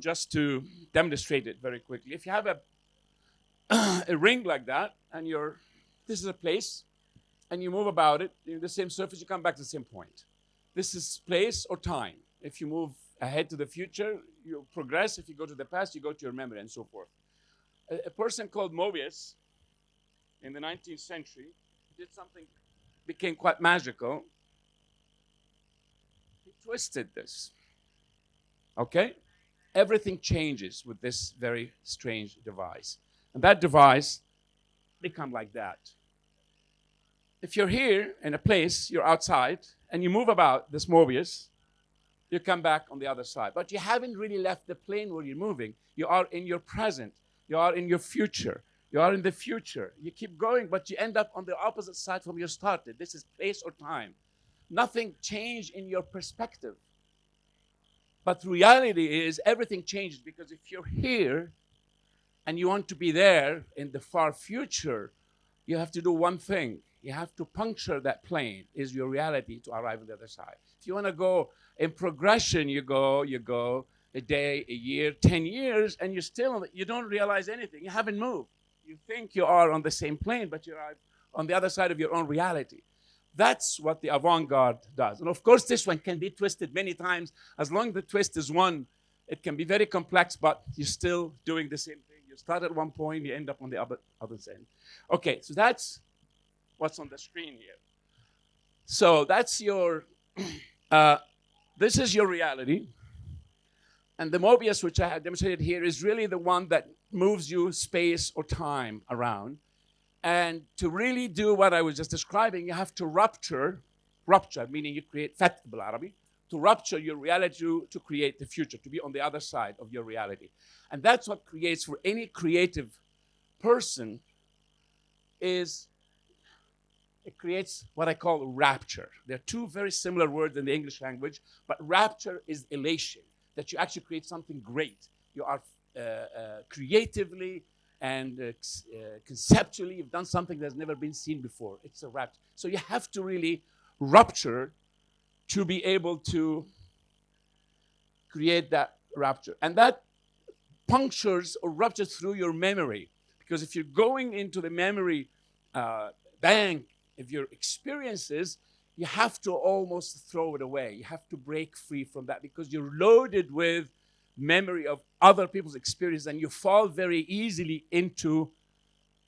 just to demonstrate it very quickly. If you have a, a ring like that, and you're, this is a place, and you move about it, in the same surface, you come back to the same point. This is place or time. If you move ahead to the future, you progress. If you go to the past, you go to your memory, and so forth. A, a person called Mobius in the 19th century did something, became quite magical. He twisted this. Okay? Everything changes with this very strange device. And that device become like that. If you're here in a place, you're outside, and you move about this Mobius, you come back on the other side. But you haven't really left the plane where you're moving. You are in your present. You are in your future. You are in the future. You keep going, but you end up on the opposite side from your started. This is place or time. Nothing changed in your perspective. But reality is everything changes because if you're here and you want to be there in the far future, you have to do one thing. You have to puncture that plane, is your reality to arrive on the other side. If you want to go in progression, you go, you go a day, a year, 10 years, and you still, you don't realize anything. You haven't moved. You think you are on the same plane, but you're on the other side of your own reality. That's what the avant-garde does. And of course, this one can be twisted many times. As long as the twist is one, it can be very complex, but you're still doing the same thing. You start at one point, you end up on the other, other end. Okay, so that's what's on the screen here. So that's your, uh, this is your reality. And the Mobius, which I have demonstrated here, is really the one that moves you space or time around. And to really do what I was just describing, you have to rupture, rupture, meaning you create fat Arabic, to rupture your reality to, to create the future, to be on the other side of your reality. And that's what creates for any creative person is it creates what I call rapture. There are two very similar words in the English language, but rapture is elation, that you actually create something great. You are uh, uh, creatively and uh, uh, conceptually you've done something that's never been seen before. It's a rapture. So you have to really rupture to be able to create that rapture. And that punctures or ruptures through your memory. Because if you're going into the memory uh, bank of your experiences, you have to almost throw it away. You have to break free from that because you're loaded with memory of other people's experience and you fall very easily into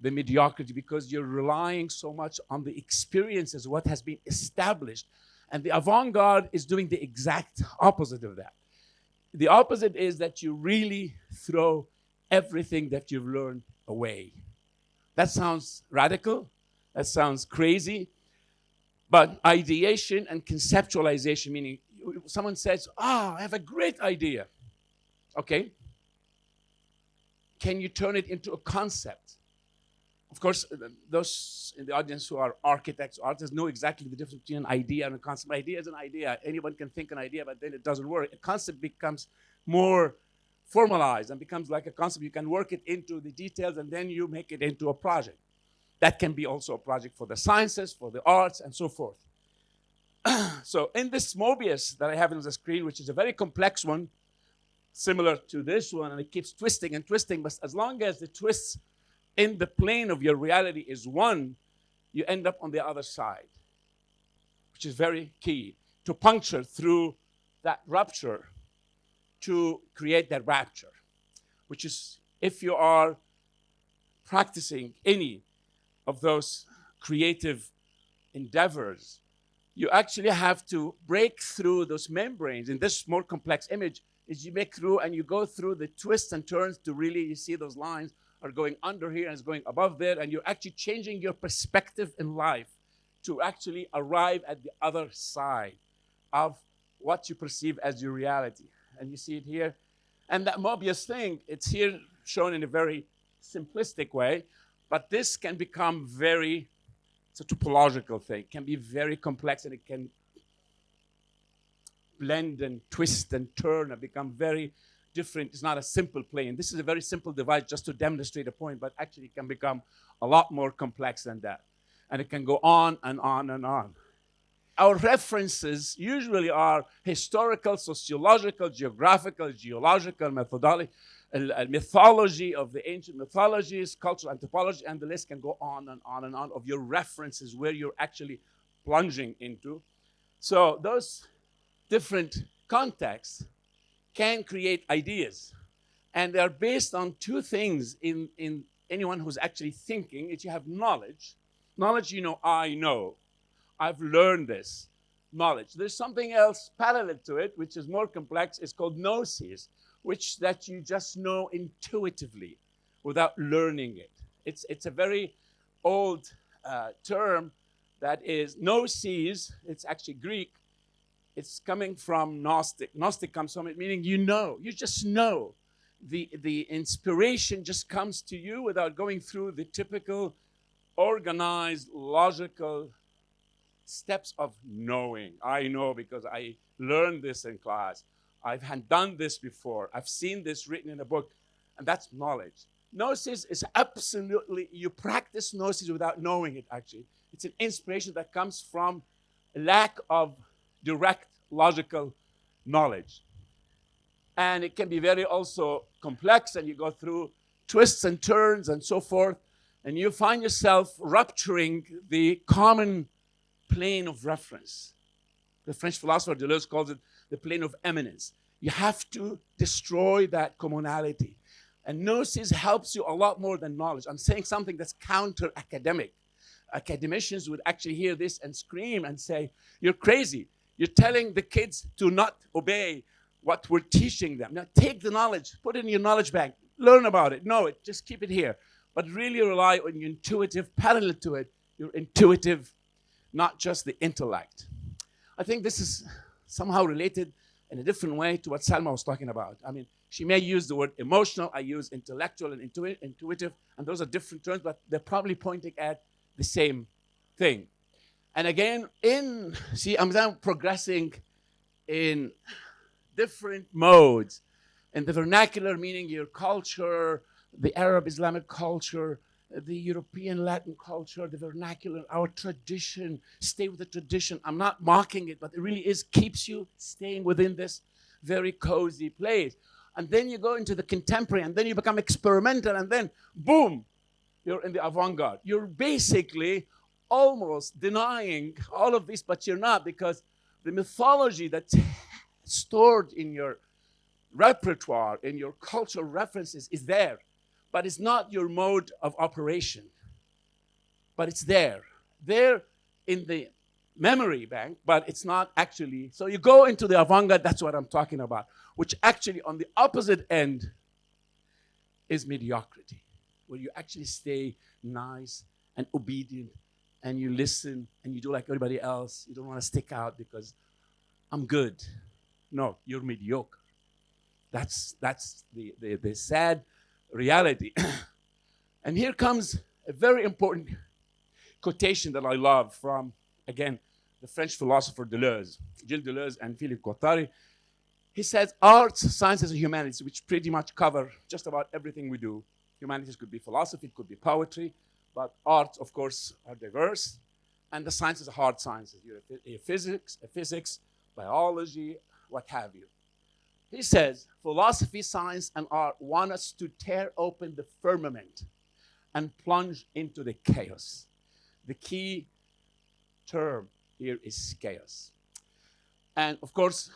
the mediocrity because you're relying so much on the experiences, what has been established. And the avant-garde is doing the exact opposite of that. The opposite is that you really throw everything that you've learned away. That sounds radical, that sounds crazy, but ideation and conceptualization, meaning someone says, ah, oh, I have a great idea. Okay. Can you turn it into a concept? Of course, uh, those in the audience who are architects, artists know exactly the difference between an idea and a concept. Idea is an idea. Anyone can think an idea, but then it doesn't work. A concept becomes more formalized and becomes like a concept. You can work it into the details and then you make it into a project. That can be also a project for the sciences, for the arts, and so forth. so in this Mobius that I have on the screen, which is a very complex one, similar to this one, and it keeps twisting and twisting. But as long as the twist in the plane of your reality is one, you end up on the other side, which is very key to puncture through that rupture to create that rapture, which is if you are practicing any of those creative endeavors, you actually have to break through those membranes in this more complex image is you make through and you go through the twists and turns to really, you see those lines are going under here and it's going above there, and you're actually changing your perspective in life to actually arrive at the other side of what you perceive as your reality. And you see it here. And that Mobius thing, it's here shown in a very simplistic way, but this can become very, it's a topological thing, can be very complex and it can blend and twist and turn and become very different. It's not a simple plane. This is a very simple device just to demonstrate a point, but actually it can become a lot more complex than that. And it can go on and on and on. our references usually are historical, sociological, geographical, geological, methodology, uh, mythology of the ancient mythologies, cultural anthropology, and the list can go on and on and on of your references where you're actually plunging into. So those different contexts can create ideas. And they're based on two things in, in anyone who's actually thinking is you have knowledge. Knowledge, you know, I know. I've learned this knowledge. There's something else parallel to it, which is more complex. It's called gnosis, which that you just know intuitively without learning it. It's, it's a very old uh, term that is gnosis. It's actually Greek. It's coming from Gnostic. Gnostic comes from it, meaning you know. You just know. The, the inspiration just comes to you without going through the typical organized, logical steps of knowing. I know because I learned this in class. I've done this before. I've seen this written in a book. And that's knowledge. Gnosis is absolutely, you practice gnosis without knowing it, actually. It's an inspiration that comes from lack of direct logical knowledge. And it can be very also complex, and you go through twists and turns and so forth, and you find yourself rupturing the common plane of reference. The French philosopher Deleuze calls it the plane of immanence. You have to destroy that commonality. And gnosis helps you a lot more than knowledge. I'm saying something that's counter academic. Academicians would actually hear this and scream and say, You're crazy. You're telling the kids to not obey what we're teaching them. Now take the knowledge, put it in your knowledge bank, learn about it, know it, just keep it here. But really rely on your intuitive, parallel to it, your intuitive not just the intellect. I think this is somehow related in a different way to what Salma was talking about. I mean, she may use the word emotional, I use intellectual and intuitive, and those are different terms, but they're probably pointing at the same thing. And again, in, see, I'm now progressing in different modes. In the vernacular, meaning your culture, the Arab Islamic culture, the European Latin culture, the vernacular, our tradition, stay with the tradition. I'm not mocking it, but it really is, keeps you staying within this very cozy place. And then you go into the contemporary, and then you become experimental, and then boom, you're in the avant garde. You're basically almost denying all of this, but you're not, because the mythology that's stored in your repertoire, in your cultural references, is there but it's not your mode of operation. But it's there. There in the memory bank, but it's not actually. So you go into the avant-garde, that's what I'm talking about, which actually on the opposite end is mediocrity, where you actually stay nice and obedient and you listen and you do like everybody else. You don't want to stick out because I'm good. No, you're mediocre. That's, that's the, the, the sad reality. and here comes a very important quotation that I love from, again, the French philosopher Deleuze, Gilles Deleuze and Philippe Guattari. He says arts, sciences, and humanities, which pretty much cover just about everything we do. Humanities could be philosophy, it could be poetry, but arts, of course, are diverse. And the sciences are hard sciences. Physics, physics, biology, what have you. He says, philosophy, science, and art want us to tear open the firmament and plunge into the chaos. The key term here is chaos. And of course,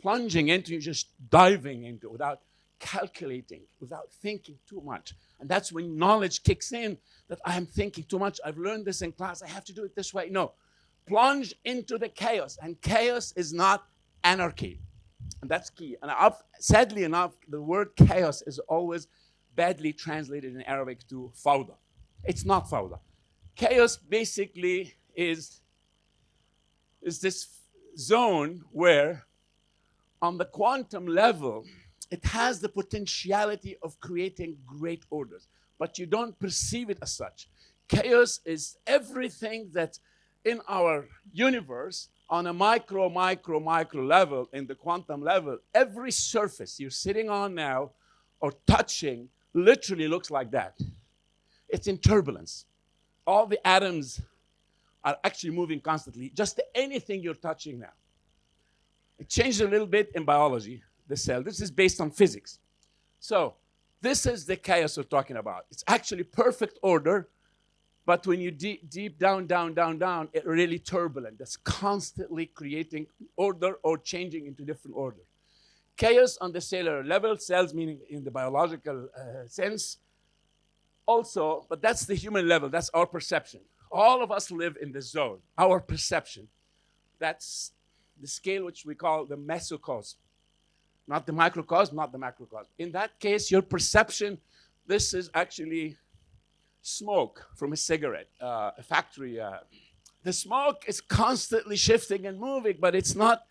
plunging into, just diving into without calculating, without thinking too much. And that's when knowledge kicks in that I am thinking too much. I've learned this in class. I have to do it this way. No. Plunge into the chaos. And chaos is not anarchy. And that's key. And I've, sadly enough, the word chaos is always badly translated in Arabic to fawda. It's not fawda. Chaos basically is, is this zone where on the quantum level, it has the potentiality of creating great orders, but you don't perceive it as such. Chaos is everything that in our universe on a micro, micro, micro level, in the quantum level, every surface you're sitting on now or touching literally looks like that. It's in turbulence. All the atoms are actually moving constantly. Just anything you're touching now. It changed a little bit in biology, the cell. This is based on physics. So this is the chaos we're talking about. It's actually perfect order, but when you deep, deep down, down, down, down, it really turbulent. That's constantly creating order or changing into different order. Chaos on the cellular level, cells meaning in the biological uh, sense, also, but that's the human level, that's our perception. All of us live in the zone, our perception. That's the scale which we call the mesocosm. Not the microcosm, not the macrocosm. In that case, your perception, this is actually smoke from a cigarette, uh, a factory. Uh, the smoke is constantly shifting and moving, but it's not,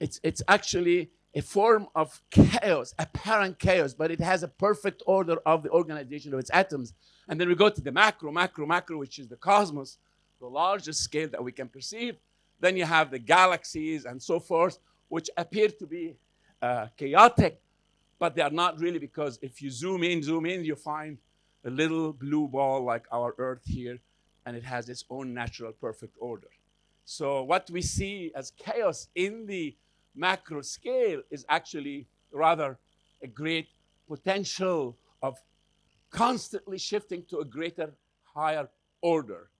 it's, it's actually a form of chaos, apparent chaos, but it has a perfect order of the organization of its atoms. And then we go to the macro, macro, macro, which is the cosmos, the largest scale that we can perceive. Then you have the galaxies and so forth, which appear to be uh, chaotic, but they are not really because if you zoom in, zoom in, you find a little blue ball like our Earth here, and it has its own natural perfect order. So what we see as chaos in the macro scale is actually rather a great potential of constantly shifting to a greater, higher order.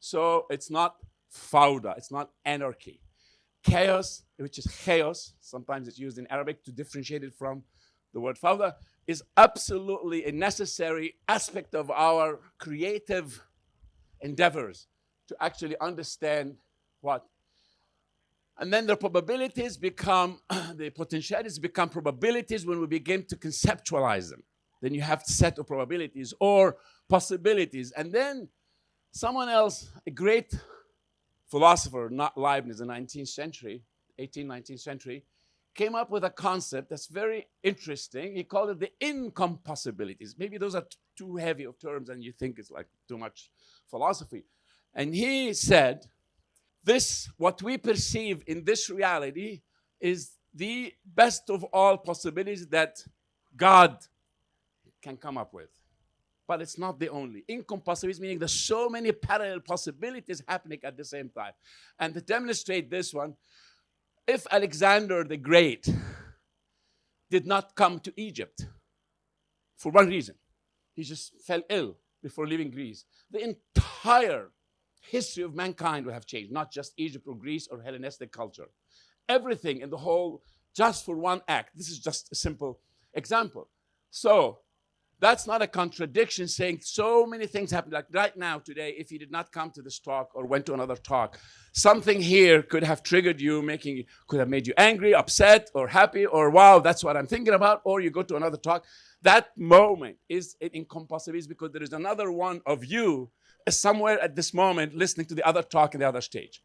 So it's not fauda, it's not anarchy. Chaos, which is chaos, sometimes it's used in Arabic to differentiate it from the word fauda, is absolutely a necessary aspect of our creative endeavors to actually understand what and then the probabilities become, the potentialities become probabilities when we begin to conceptualize them. Then you have set of probabilities or possibilities. And then someone else, a great philosopher, not Leibniz, in the 19th century, 18th, 19th century, came up with a concept that's very interesting. He called it the incompossibilities. Maybe those are too heavy of terms and you think it's like too much philosophy. And he said, this, what we perceive in this reality, is the best of all possibilities that God can come up with. But it's not the only. Incompossibilities meaning there's so many parallel possibilities happening at the same time. And to demonstrate this one, if Alexander the Great did not come to Egypt for one reason, he just fell ill before leaving Greece, the entire history of mankind would have changed, not just Egypt or Greece or Hellenistic culture. Everything in the whole, just for one act. This is just a simple example. So that's not a contradiction saying so many things happen. Like right now, today, if you did not come to this talk or went to another talk, something here could have triggered you, making could have made you angry, upset, or happy, or wow, that's what I'm thinking about, or you go to another talk. That moment is an incompossibility because there is another one of you somewhere at this moment listening to the other talk in the other stage.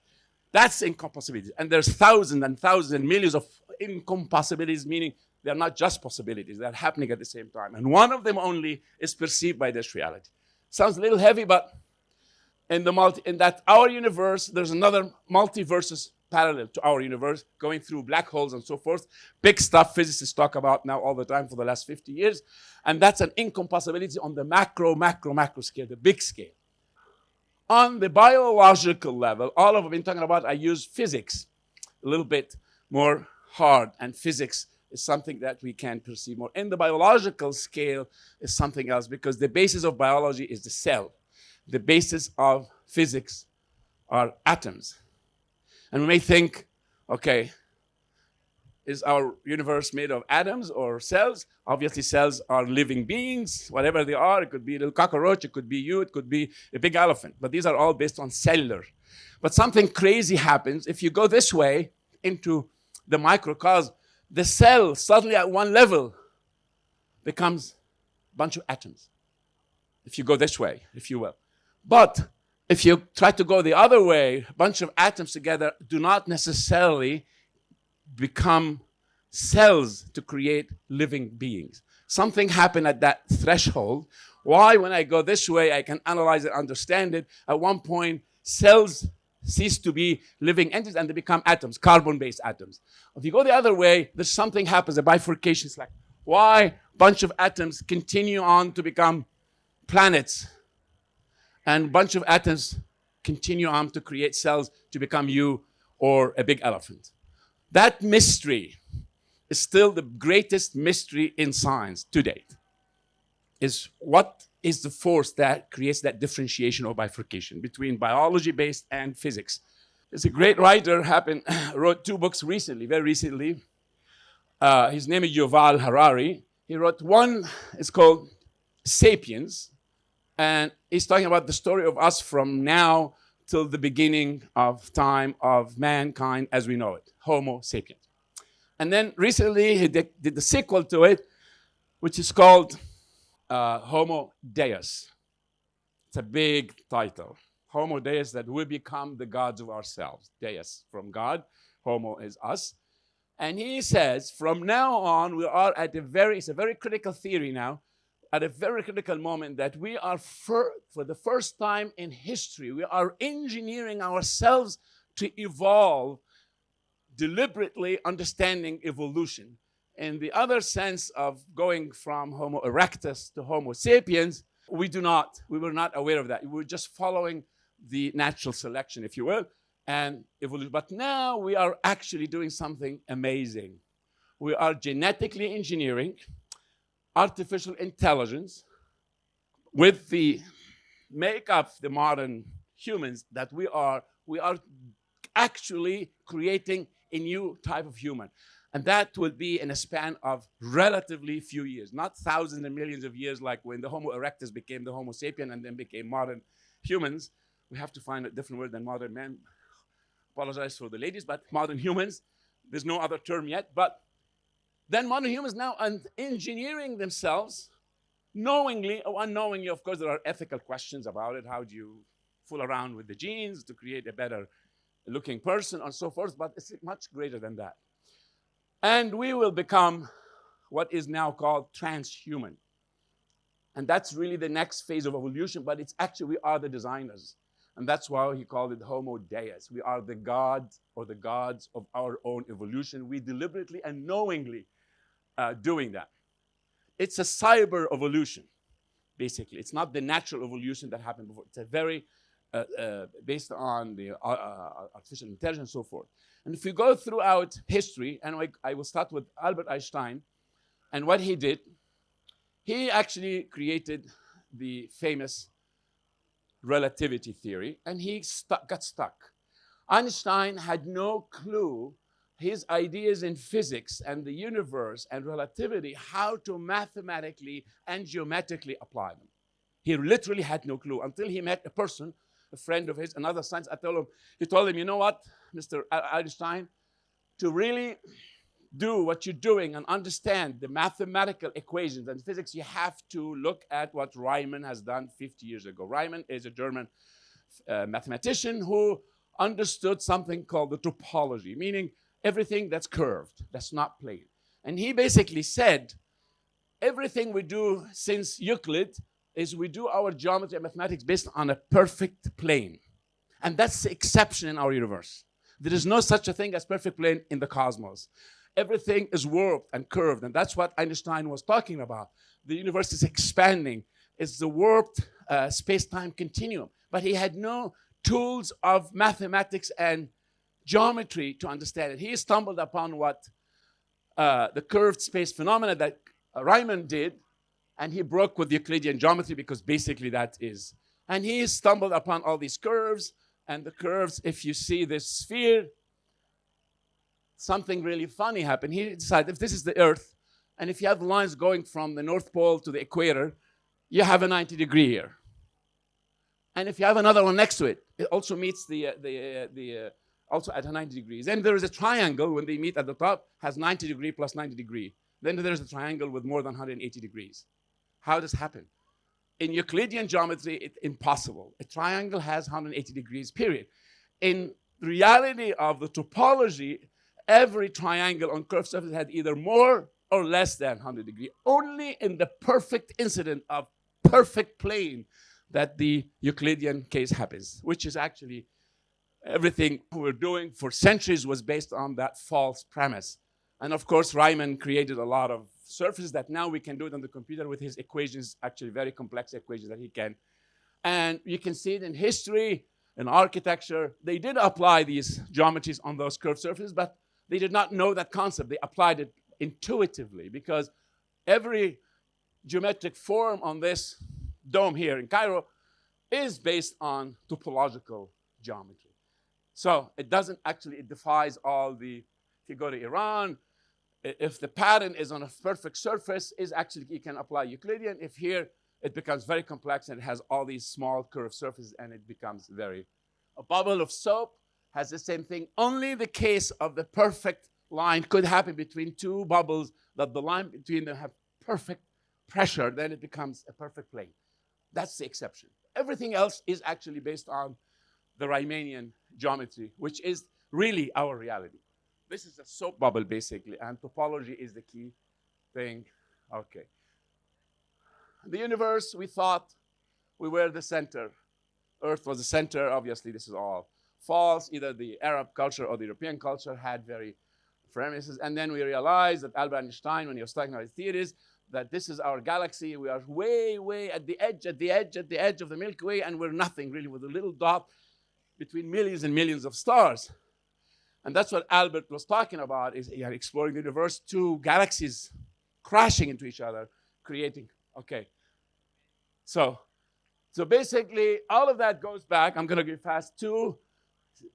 That's incompossibility. And there's thousands and thousands and millions of incompossibilities, meaning they're not just possibilities, they're happening at the same time. And one of them only is perceived by this reality. Sounds a little heavy, but in, the multi, in that our universe, there's another multiverses parallel to our universe, going through black holes and so forth. Big stuff physicists talk about now all the time for the last 50 years. And that's an incompossibility on the macro, macro, macro scale, the big scale. On the biological level, all of I've been talking about, I use physics a little bit more hard, and physics is something that we can perceive more. In the biological scale is something else because the basis of biology is the cell. The basis of physics are atoms. And we may think, okay, is our universe made of atoms or cells? Obviously, cells are living beings, whatever they are. It could be a little cockroach, it could be you, it could be a big elephant. But these are all based on cellular. But something crazy happens if you go this way into the microcosm. The cell suddenly at one level becomes a bunch of atoms. If you go this way, if you will. But if you try to go the other way, a bunch of atoms together do not necessarily become cells to create living beings. Something happened at that threshold. Why, when I go this way, I can analyze it, understand it. At one point, cells cease to be living entities and they become atoms, carbon-based atoms. If you go the other way, there's something happens, a bifurcation. It's like, why a bunch of atoms continue on to become planets and a bunch of atoms continue on to create cells to become you or a big elephant. That mystery is still the greatest mystery in science to date. Is what is the force that creates that differentiation or bifurcation between biology-based and physics? There's a great writer happened, wrote two books recently, very recently. Uh, his name is Yuval Harari. He wrote one, it's called Sapiens, and he's talking about the story of us from now till the beginning of time of mankind as we know it, Homo sapiens. And then recently he did, did the sequel to it, which is called uh, Homo Deus. It's a big title. Homo Deus, that we become the gods of ourselves. Deus from God, Homo is us. And he says, from now on, we are at a very, it's a very critical theory now, at a very critical moment that we are, for, for the first time in history, we are engineering ourselves to evolve, deliberately understanding evolution. In the other sense of going from Homo erectus to Homo sapiens, we do not, we were not aware of that. We were just following the natural selection, if you will, and evolution. But now we are actually doing something amazing. We are genetically engineering artificial intelligence with the make of the modern humans that we are, we are actually creating a new type of human. And that will be in a span of relatively few years, not thousands and millions of years like when the Homo erectus became the Homo sapien and then became modern humans. We have to find a different word than modern men. Apologize for the ladies, but modern humans. There's no other term yet, but then modern humans now are engineering themselves knowingly or unknowingly. Of course, there are ethical questions about it. How do you fool around with the genes to create a better looking person and so forth, but it's much greater than that. And we will become what is now called transhuman. And that's really the next phase of evolution, but it's actually we are the designers. And that's why he called it Homo Deus. We are the gods or the gods of our own evolution. We deliberately and knowingly uh, doing that. It's a cyber evolution, basically. It's not the natural evolution that happened before. It's a very, based on the uh, uh, artificial intelligence and so forth. And if you go throughout history, and I, I will start with Albert Einstein, and what he did, he actually created the famous relativity theory, and he stuck, got stuck. Einstein had no clue his ideas in physics and the universe and relativity, how to mathematically and geometrically apply them. He literally had no clue until he met a person, a friend of his, another scientist. I told him, he told him, you know what, Mr. Einstein, to really do what you're doing and understand the mathematical equations and physics, you have to look at what Riemann has done 50 years ago. Riemann is a German uh, mathematician who understood something called the topology, meaning everything that's curved, that's not plane. And he basically said, everything we do since Euclid is we do our geometry and mathematics based on a perfect plane. And that's the exception in our universe. There is no such a thing as perfect plane in the cosmos. Everything is warped and curved, and that's what Einstein was talking about. The universe is expanding. It's the warped uh, space-time continuum. But he had no tools of mathematics and geometry to understand it. He stumbled upon what uh, the curved space phenomena that Riemann did, and he broke with Euclidean geometry because basically that is. And he stumbled upon all these curves, and the curves, if you see this sphere, something really funny happened. He decided if this is the Earth, and if you have lines going from the North Pole to the equator, you have a 90 degree here. And if you have another one next to it, it also meets the, uh, the, uh, the uh, also at 90 degrees. Then there is a triangle when they meet at the top, has 90 degree plus 90 degree. Then there's a triangle with more than 180 degrees. How does happen? In Euclidean geometry, it's impossible. A triangle has 180 degrees, period. In reality of the topology, every triangle on curved surface had either more or less than 100 degree. Only in the perfect incident of perfect plane that the Euclidean case happens, which is actually everything we're doing for centuries was based on that false premise. And of course, Riemann created a lot of surfaces that now we can do it on the computer with his equations, actually very complex equations that he can. And you can see it in history. in architecture. They did apply these geometries on those curved surfaces, but they did not know that concept. They applied it intuitively because every geometric form on this dome here in Cairo is based on topological geometry. So it doesn't actually, it defies all the, if you go to Iran, if the pattern is on a perfect surface, is actually, you can apply Euclidean. If here, it becomes very complex and it has all these small curved surfaces and it becomes very, a bubble of soap has the same thing. Only the case of the perfect line could happen between two bubbles that the line between them have perfect pressure, then it becomes a perfect plane. That's the exception. Everything else is actually based on the Riemannian geometry, which is really our reality. This is a soap bubble, basically, and topology is the key thing. Okay. The universe, we thought we were the center. Earth was the center. Obviously, this is all false. Either the Arab culture or the European culture had very premises. And then we realized that Albert Einstein, when he was talking about his theories, that this is our galaxy. We are way, way at the edge, at the edge, at the edge of the Milky Way, and we're nothing really with a little dot between millions and millions of stars. And that's what Albert was talking about, is yeah, exploring the universe, two galaxies crashing into each other, creating, okay. So, so basically, all of that goes back, I'm gonna go fast, to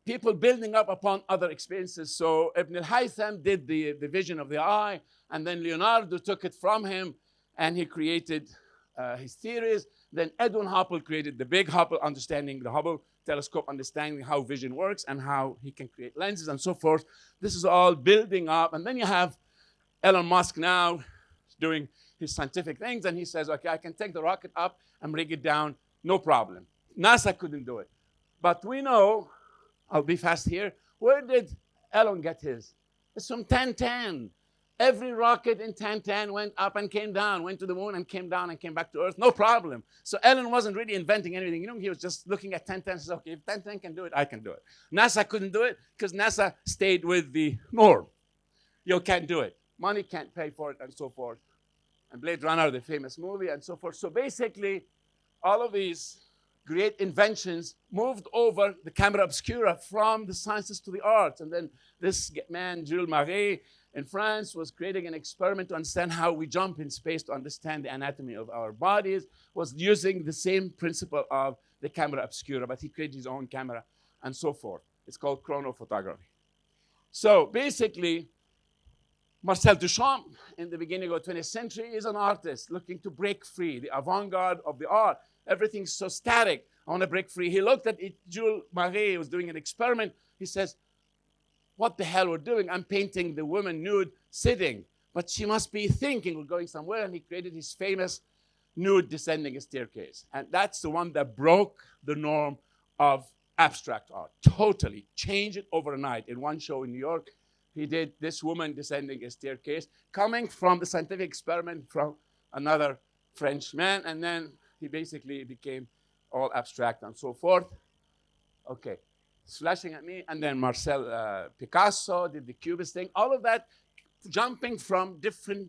people building up upon other experiences. So Ibn al-Haytham did the, the vision of the eye, and then Leonardo took it from him, and he created uh, his theories. Then Edwin Hubble created the big Hubble, understanding the Hubble telescope, understanding how vision works and how he can create lenses and so forth. This is all building up. And then you have Elon Musk now doing his scientific things, and he says, okay, I can take the rocket up and bring it down, no problem. NASA couldn't do it. But we know I'll be fast here. Where did Elon get his? It's from Tintin. Every rocket in Tintin went up and came down, went to the moon and came down and came back to Earth, no problem. So Elon wasn't really inventing anything. You know, he was just looking at Tintin and said, okay, if Tintin can do it, I can do it. NASA couldn't do it because NASA stayed with the norm. You can't do it. Money can't pay for it and so forth. And Blade Runner, the famous movie and so forth. So basically, all of these great inventions moved over the camera obscura from the sciences to the arts. And then this man, Jules Marey, in France, was creating an experiment to understand how we jump in space to understand the anatomy of our bodies, was using the same principle of the camera obscura, but he created his own camera and so forth. It's called chronophotography. So basically, Marcel Duchamp, in the beginning of the 20th century, is an artist looking to break free, the avant-garde of the art. Everything's so static. I want to break free. He looked at it. Jules Marey was doing an experiment. He says, what the hell we're doing? I'm painting the woman nude sitting, but she must be thinking we're going somewhere. And he created his famous nude descending a staircase. And that's the one that broke the norm of abstract art. Totally changed it overnight. In one show in New York, he did this woman descending a staircase, coming from the scientific experiment from another French man, and then he basically became all abstract and so forth. Okay, slashing at me. And then Marcel uh, Picasso did the Cubist thing. All of that jumping from different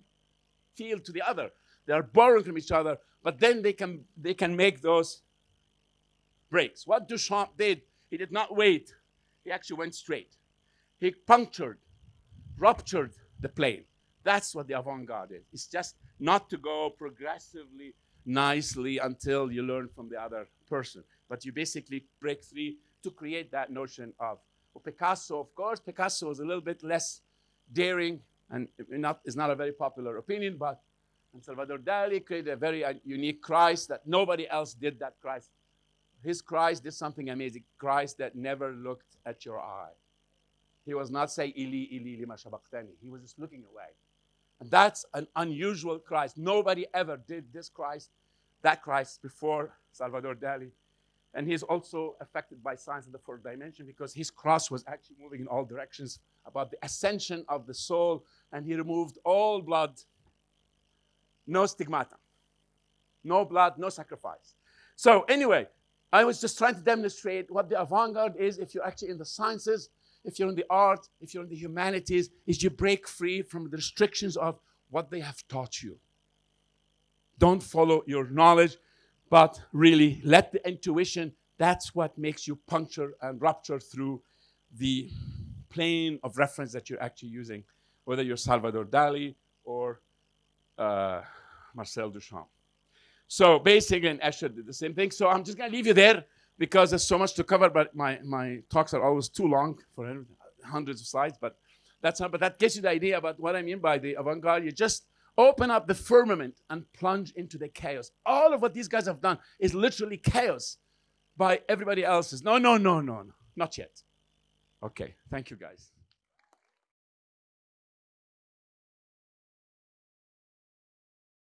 field to the other. They are borrowing from each other, but then they can, they can make those breaks. What Duchamp did, he did not wait. He actually went straight. He punctured, ruptured the plane. That's what the avant-garde is. It's just not to go progressively nicely until you learn from the other person. But you basically break free to create that notion of well, Picasso, of course. Picasso was a little bit less daring and not, is not a very popular opinion, but Salvador Dali created a very uh, unique Christ that nobody else did that Christ. His Christ did something amazing. Christ that never looked at your eye. He was not saying, Ili, Ili, lima shabaqtani. He was just looking away. And that's an unusual Christ. Nobody ever did this Christ, that Christ before Salvador Dali. And he's also affected by science in the fourth dimension because his cross was actually moving in all directions about the ascension of the soul. And he removed all blood, no stigmata, no blood, no sacrifice. So anyway, I was just trying to demonstrate what the avant-garde is if you're actually in the sciences if you're in the art, if you're in the humanities, is you break free from the restrictions of what they have taught you. Don't follow your knowledge, but really let the intuition That's what makes you puncture and rupture through the plane of reference that you're actually using, whether you're Salvador Dali or uh, Marcel Duchamp. So basically, and Escher did the same thing. So I'm just going to leave you there because there's so much to cover, but my, my talks are always too long for hundreds of slides, but that's not, but that gives you the idea about what I mean by the avant-garde. You just open up the firmament and plunge into the chaos. All of what these guys have done is literally chaos by everybody else's. No, no, no, no, no, not yet. Okay, thank you guys.